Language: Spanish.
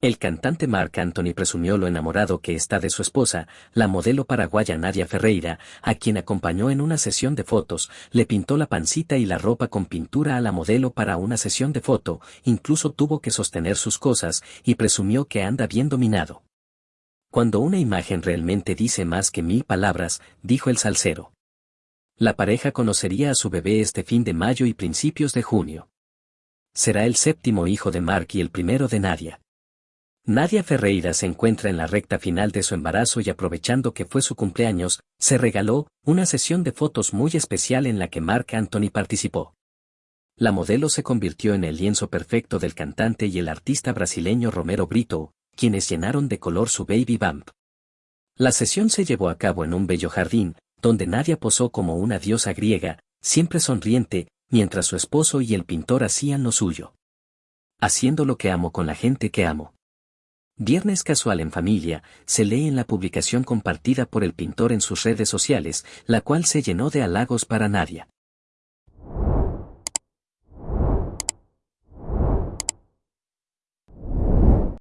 El cantante Mark Anthony presumió lo enamorado que está de su esposa, la modelo paraguaya Nadia Ferreira, a quien acompañó en una sesión de fotos, le pintó la pancita y la ropa con pintura a la modelo para una sesión de foto, incluso tuvo que sostener sus cosas, y presumió que anda bien dominado. Cuando una imagen realmente dice más que mil palabras, dijo el salsero. La pareja conocería a su bebé este fin de mayo y principios de junio. Será el séptimo hijo de Mark y el primero de Nadia. Nadia Ferreira se encuentra en la recta final de su embarazo y aprovechando que fue su cumpleaños, se regaló una sesión de fotos muy especial en la que Mark Anthony participó. La modelo se convirtió en el lienzo perfecto del cantante y el artista brasileño Romero Brito, quienes llenaron de color su baby bump. La sesión se llevó a cabo en un bello jardín, donde Nadia posó como una diosa griega, siempre sonriente, mientras su esposo y el pintor hacían lo suyo. Haciendo lo que amo con la gente que amo. Viernes casual en familia, se lee en la publicación compartida por el pintor en sus redes sociales, la cual se llenó de halagos para Nadia.